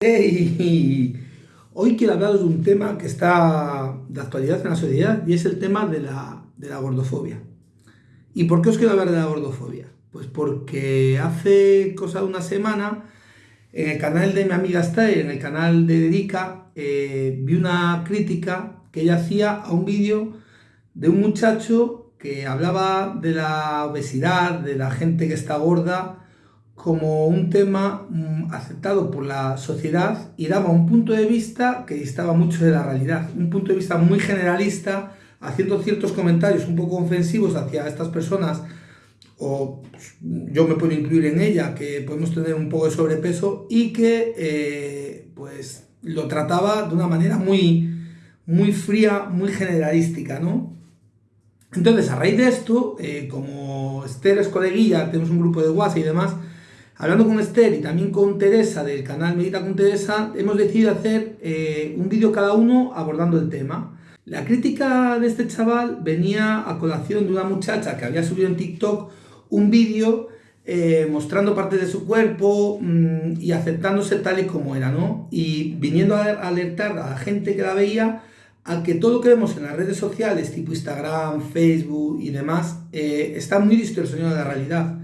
Hey, hoy quiero hablaros de un tema que está de actualidad en la sociedad y es el tema de la, de la gordofobia. ¿Y por qué os quiero hablar de la gordofobia? Pues porque hace cosa de una semana en el canal de mi amiga Esther, en el canal de Dedica, eh, vi una crítica que ella hacía a un vídeo de un muchacho que hablaba de la obesidad, de la gente que está gorda, como un tema mm, aceptado por la sociedad y daba un punto de vista que distaba mucho de la realidad, un punto de vista muy generalista, haciendo ciertos comentarios un poco ofensivos hacia estas personas, o yo me puedo incluir en ella, que podemos tener un poco de sobrepeso y que eh, pues lo trataba de una manera muy, muy fría, muy generalística, ¿no? Entonces, a raíz de esto, eh, como Esther es coleguilla, tenemos un grupo de WhatsApp y demás, Hablando con Esther y también con Teresa del canal Medita con Teresa, hemos decidido hacer eh, un vídeo cada uno abordando el tema. La crítica de este chaval venía a colación de una muchacha que había subido en TikTok un vídeo eh, mostrando partes de su cuerpo mm, y aceptándose tal y como era, ¿no? Y viniendo a alertar a la gente que la veía a que todo lo que vemos en las redes sociales, tipo Instagram, Facebook y demás, eh, está muy distorsionado de la realidad.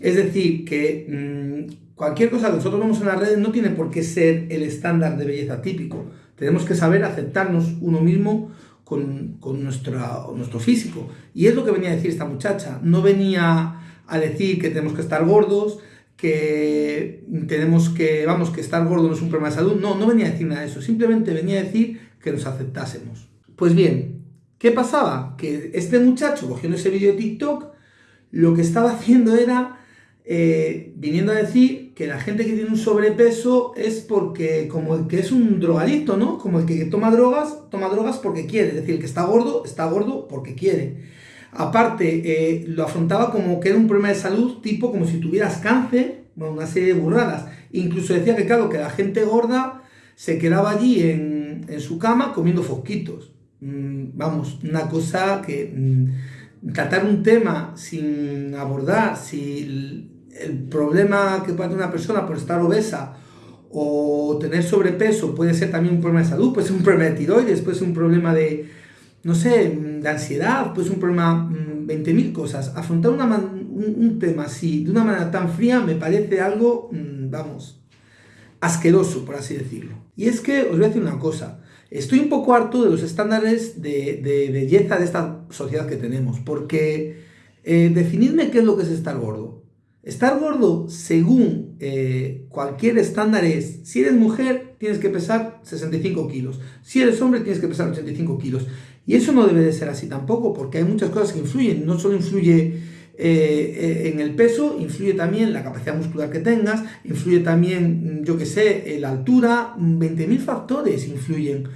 Es decir, que mm, cualquier cosa que nosotros vemos en las redes no tiene por qué ser el estándar de belleza típico. Tenemos que saber aceptarnos uno mismo con, nuestro físico. Y es lo que venía a decir esta muchacha. No venía a decir que tenemos que estar gordos, que tenemos que, vamos, que estar gordo no es un problema de salud. No, no venía a decir nada de eso. Simplemente venía a decir que nos aceptásemos. Pues bien, ¿qué pasaba? Que este muchacho, cogiendo ese vídeo de TikTok, lo que estaba haciendo era eh, viniendo a decir que la gente que tiene un sobrepeso es porque, como el que es un drogadicto, ¿no? Como el que toma drogas, toma drogas porque quiere. Es decir, el que está gordo, está gordo porque quiere. Aparte, eh, lo afrontaba como que era un problema de salud, tipo como si tuvieras cáncer, una serie de burradas. Incluso decía que, claro, que la gente gorda se quedaba allí en, en su cama comiendo fosquitos. Mm, vamos, una cosa que... Mm, tratar un tema sin abordar si el problema que puede tener una persona por estar obesa o tener sobrepeso puede ser también un problema de salud, puede ser un problema de tiroides, puede ser un problema de, no sé, de ansiedad, puede ser un problema, 20.000 mm, cosas. Afrontar un, tema así, de una manera tan fría, me parece algo, mm, vamos, asqueroso, por así decirlo. Y es que os voy a decir una cosa, Estoy un poco harto de los estándares de, belleza de esta sociedad que tenemos, porque eh, definidme qué es lo que es estar gordo. Estar gordo, según eh, cualquier estándar, es, si eres mujer, tienes que pesar 65 kilos, si eres hombre, tienes que pesar 85 kilos. Y eso no debe de ser así tampoco, porque hay muchas cosas que influyen, no solo influye eh, en el peso, influye también la capacidad muscular que tengas, influye también, yo que sé, la altura, 20.000 factores influyen.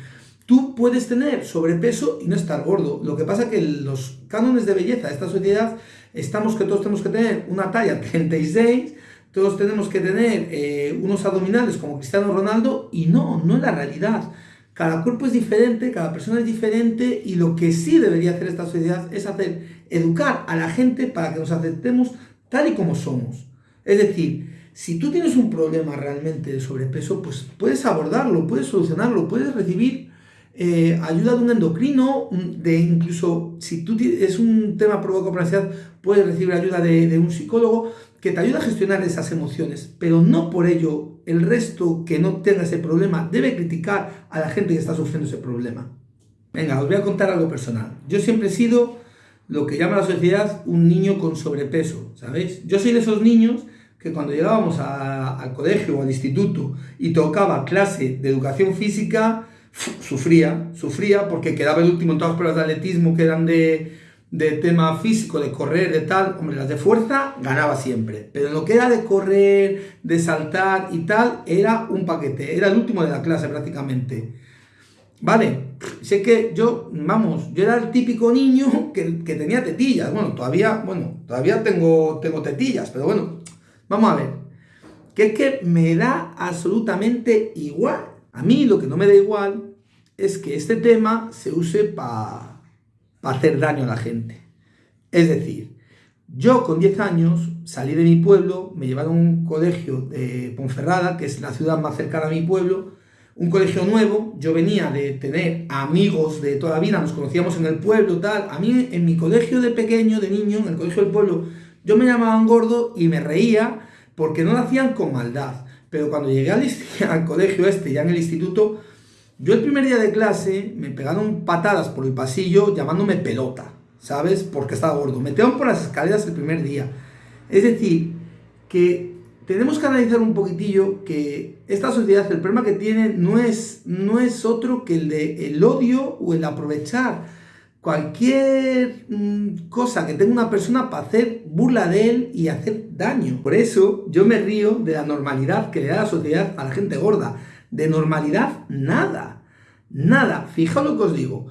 Tú puedes tener sobrepeso y no estar gordo. Lo que pasa que los cánones de belleza de esta sociedad estamos que todos tenemos que tener una talla 36, todos tenemos que tener eh, unos abdominales como Cristiano Ronaldo y no, no es la realidad. Cada cuerpo es diferente, cada persona es diferente y lo que sí debería hacer esta sociedad es hacer, educar a la gente para que nos aceptemos tal y como somos. Es decir, si tú tienes un problema realmente de sobrepeso, pues puedes abordarlo, puedes solucionarlo, puedes recibir eh, ayuda de un endocrino, de incluso si tú es un tema provocado por ansiedad, puedes recibir ayuda de, de un psicólogo que te ayuda a gestionar esas emociones, pero no por ello el resto que no tenga ese problema debe criticar a la gente que está sufriendo ese problema. Venga, os voy a contar algo personal. Yo siempre he sido lo que llama la sociedad un niño con sobrepeso, ¿sabéis? Yo soy de esos niños que cuando llegábamos al colegio o al instituto y tocaba clase de educación física, sufría, sufría porque quedaba el último en todas las pruebas de atletismo que eran de de tema físico, de correr, de tal, hombre, las de fuerza ganaba siempre. Pero lo que era de correr, de saltar y tal, era un paquete. Era el último de la clase prácticamente. Vale, sé que yo, vamos, yo era el típico niño que, tenía tetillas. Bueno, todavía, bueno, todavía tengo, tengo tetillas, pero bueno, vamos a ver. Que es que me da absolutamente igual. A mí lo que no me da igual es que este tema se use para hacer daño a la gente. Es decir, Yo con 10 años salí de mi pueblo, me llevaron a un colegio de Ponferrada, que es la ciudad más cercana a mi pueblo, un colegio nuevo, yo venía de tener amigos de toda la vida, nos conocíamos en el pueblo, tal. A mí en mi colegio de pequeño, de niño, en el colegio del pueblo, yo me llamaban gordo y me reía porque no lo hacían con maldad. Pero cuando llegué al, al colegio este, ya en el instituto, yo el primer día de clase me pegaron patadas por el pasillo llamándome pelota. ¿sabes? Porque estaba gordo. Me tengo por las escaleras el primer día. Es decir, que tenemos que analizar un poquitillo que esta sociedad, el problema que tiene no es, no es otro que el de el odio o el aprovechar cualquier mm, cosa que tenga una persona para hacer burla de él y hacer daño. Por eso yo me río de la normalidad que le da la sociedad a la gente gorda. De normalidad, nada. Nada. Fijaos lo que os digo.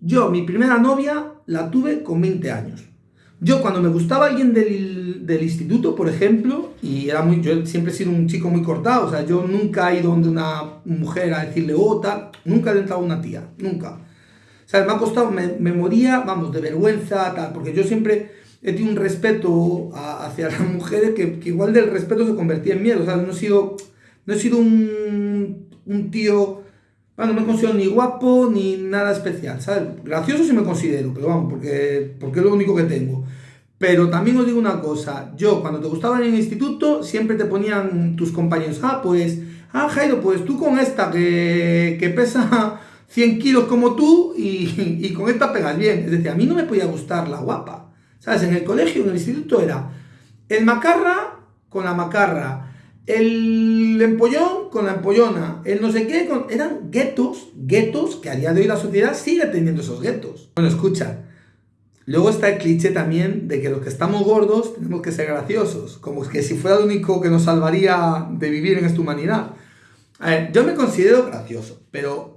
Yo, mi primera novia, la tuve con 20 años. Yo, cuando me gustaba alguien del, del, instituto, por ejemplo, y era muy, yo siempre he sido un chico muy cortado, o sea, yo nunca he ido donde una mujer a decirle oh, nunca he entrado a una tía, nunca. Sea, me ha costado, me, moría, vamos, de vergüenza, tal, porque yo siempre he tenido un respeto hacia las mujeres que, que, igual del respeto se convertía en miedo, o sea, no he sido, no he sido un, un tío bueno, no me considero ni guapo ni nada especial, ¿sabes? Gracioso sí me considero, pero vamos, porque, porque es lo único que tengo. Pero también os digo una cosa, yo cuando te gustaba en el instituto siempre te ponían tus compañeros, ah, pues, ah, Jairo, pues tú con esta que, que pesa 100 kilos como tú y, con esta pegas bien. Es decir, a mí no me podía gustar la guapa. ¿Sabes? En el colegio, en el instituto era el macarra con la macarra, el empollón con la empollona, el no sé qué, eran guetos, guetos que a día de hoy la sociedad sigue teniendo esos guetos. Bueno, escucha, luego está el cliché también de que los que estamos gordos tenemos que ser graciosos, como que si fuera lo único que nos salvaría de vivir en esta humanidad. A ver, yo me considero gracioso, pero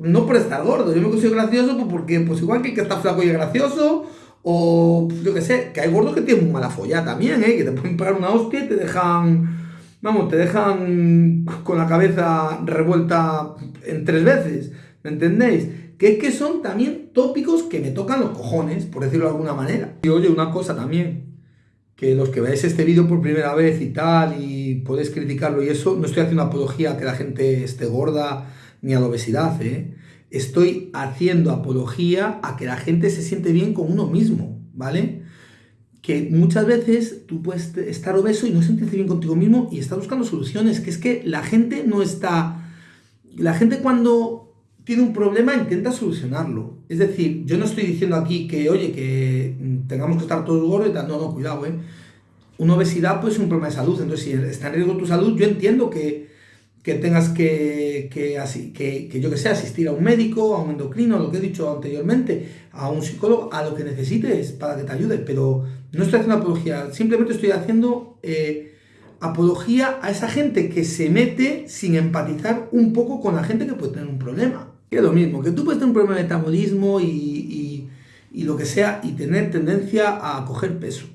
no por estar gordo, yo me considero gracioso porque pues igual que el que está flaco y es gracioso, o yo que sé, que hay gordos que tienen mala folla también, ¿eh? que te pueden pegar una hostia y te dejan vamos, te dejan con la cabeza revuelta en tres veces, ¿me entendéis? Que es que son también tópicos que me tocan los cojones, por decirlo de alguna manera. Y oye, una cosa también, que los que veáis este vídeo por primera vez y tal, y podéis criticarlo y eso, no estoy haciendo apología a que la gente esté gorda ni a la obesidad, ¿eh? Estoy haciendo apología a que la gente se siente bien con uno mismo, ¿vale? que muchas veces tú puedes estar obeso y no sentirte bien contigo mismo y estás buscando soluciones, que es que la gente no está... La gente cuando tiene un problema intenta solucionarlo. Es decir, yo no estoy diciendo aquí que, oye, que tengamos que estar todos gordos y tal. No, no, cuidado, ¿eh? Una obesidad pues es un problema de salud. Entonces, si está en riesgo tu salud, yo entiendo que, que tengas que, que, así, que, que, yo que sé, asistir a un médico, a un endocrino, lo que he dicho anteriormente, a un psicólogo, a lo que necesites para que te ayude, pero no estoy haciendo apología, simplemente estoy haciendo eh, apología a esa gente que se mete sin empatizar un poco con la gente que puede tener un problema. Que es lo mismo, que tú puedes tener un problema de metabolismo y, y, y lo que sea y tener tendencia a coger peso.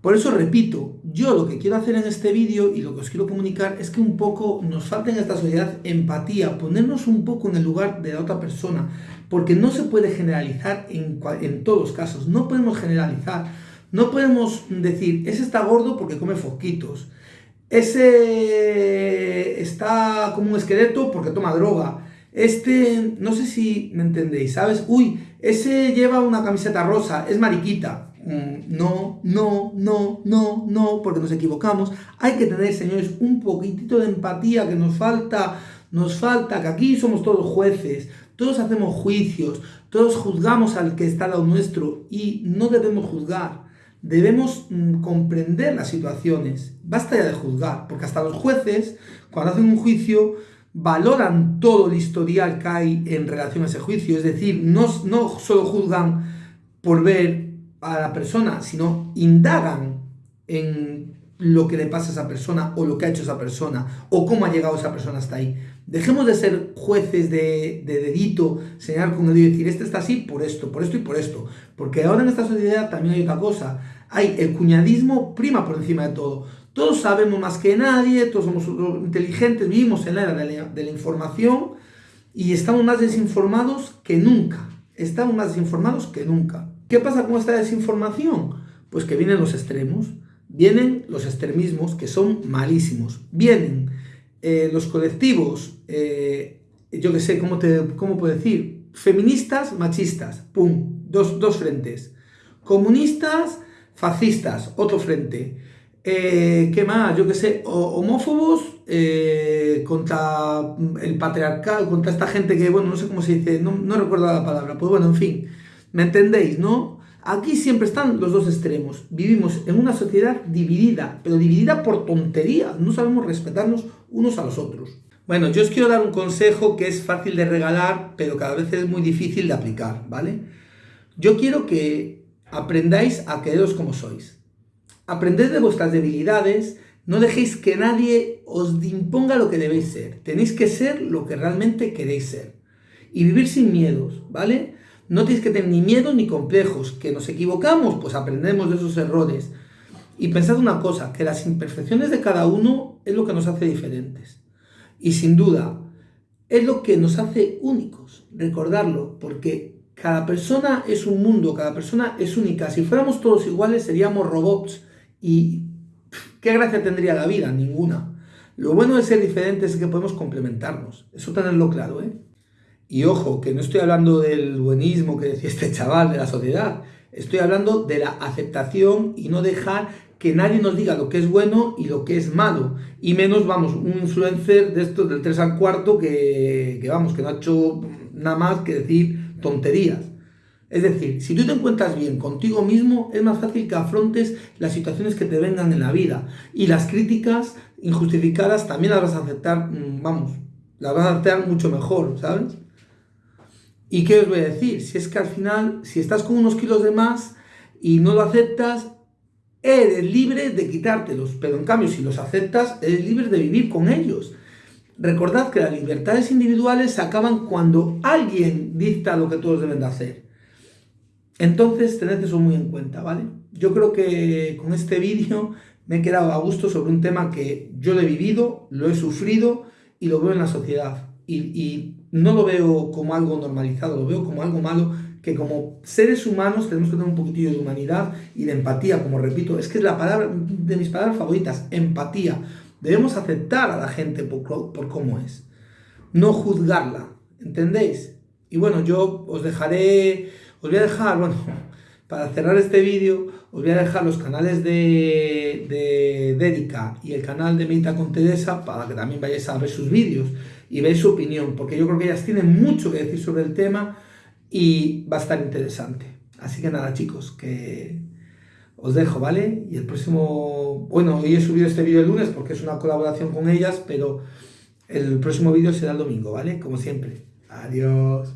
Por eso repito, yo lo que quiero hacer en este vídeo y lo que os quiero comunicar es que un poco nos falta en esta sociedad empatía, ponernos un poco en el lugar de la otra persona, porque no se puede generalizar en, todos los casos, no podemos generalizar, no podemos decir, ese está gordo porque come foquitos, ese está como un esqueleto porque toma droga, este, no sé si me entendéis, ¿sabes? Uy, ese lleva una camiseta rosa, es mariquita, no, no, no, no, no, porque nos equivocamos. Hay que tener, señores, un poquitito de empatía que nos falta, nos falta, que aquí somos todos jueces, todos hacemos juicios, todos juzgamos al que está al lado nuestro y no debemos juzgar. Debemos mm, comprender las situaciones. Basta ya de juzgar, porque hasta los jueces, cuando hacen un juicio, valoran todo el historial que hay en relación a ese juicio. Es decir, no, no solo juzgan por ver a la persona, sino indagan en lo que le pasa a esa persona o lo que ha hecho esa persona o cómo ha llegado esa persona hasta ahí. Dejemos de ser jueces de, de dedito, señalar con el dedo y decir, este está así por esto, por esto y por esto. Porque ahora en esta sociedad también hay otra cosa. Hay el cuñadismo prima por encima de todo. Todos sabemos más que nadie, todos somos inteligentes, vivimos en la era de la, de la información y estamos más desinformados que nunca. Estamos más desinformados que nunca. ¿Qué pasa con esta desinformación? Pues que vienen los extremos, vienen los extremismos que son malísimos, vienen eh, los colectivos, eh, yo qué sé, ¿cómo, te, ¿cómo puedo decir? Feministas, machistas, pum, dos, dos frentes. Comunistas, fascistas, otro frente. Eh, ¿Qué más? Yo qué sé, homófobos contra el patriarcal, contra esta gente que, bueno, no sé cómo se dice, no recuerdo la palabra, pues bueno, en fin, ¿me entendéis, no? Aquí siempre están los dos extremos. Vivimos en una sociedad dividida, pero dividida por tontería. No sabemos respetarnos unos a los otros. Bueno, yo os quiero dar un consejo que es fácil de regalar, pero cada vez es muy difícil de aplicar, ¿vale? Yo quiero que aprendáis a quereros como sois. Aprended de vuestras debilidades, no dejéis que nadie os imponga lo que debéis ser. Tenéis que ser lo que realmente queréis ser. Y vivir sin miedos, ¿vale? No tenéis que tener ni miedo ni complejos. Que nos equivocamos, pues aprendemos de esos errores. Y pensad una cosa, que las imperfecciones de cada uno es lo que nos hace diferentes. Y sin duda, es lo que nos hace únicos. Recordarlo, porque cada persona es un mundo, cada persona es única. Si fuéramos todos iguales seríamos robots. ¿Y qué gracia tendría la vida? Ninguna. Lo bueno de ser diferentes es que podemos complementarnos. Eso tenerlo claro, ¿eh? Y ojo, que no estoy hablando del buenismo que decía este chaval de la sociedad, estoy hablando de la aceptación y no dejar que nadie nos diga lo que es bueno y lo que es malo. Y menos, vamos, un influencer de estos del 3 al cuarto que, que vamos, que no ha hecho nada más que decir tonterías. Es decir, si tú te encuentras bien contigo mismo, es más fácil que afrontes las situaciones que te vengan en la vida. Y las críticas injustificadas también las vas a aceptar, mm, vamos, las vas a aceptar mucho mejor, ¿sabes? ¿Y qué os voy a decir? Si es que al final, si estás con unos kilos de más y no lo aceptas, eres libre de quitártelos. Pero en cambio, si los aceptas, eres libre de vivir con ellos. Recordad que las libertades individuales se acaban cuando alguien dicta lo que todos deben de hacer. Entonces, tened eso muy en cuenta, ¿vale? Yo creo que con este vídeo me he quedado a gusto sobre un tema que yo lo he vivido, lo he sufrido y lo veo en la sociedad. Y no lo veo como algo normalizado, lo veo como algo malo, que como seres humanos tenemos que tener un poquitillo de humanidad y de empatía, como repito, es que es la palabra de mis palabras favoritas, empatía. Debemos aceptar a la gente por, por cómo es, no juzgarla, ¿entendéis? Y bueno, yo os dejaré, os voy a dejar, bueno, para cerrar este vídeo, os voy a dejar los canales de, de y el canal de Medita con Teresa para que también vayáis a ver sus vídeos y veis su opinión, porque yo creo que ellas tienen mucho que decir sobre el tema y va a estar interesante. Así que nada, chicos, que os dejo, ¿vale? Y el próximo... Bueno, hoy he subido este vídeo el lunes porque es una colaboración con ellas, pero el próximo vídeo será el domingo, ¿vale? Como siempre. Adiós.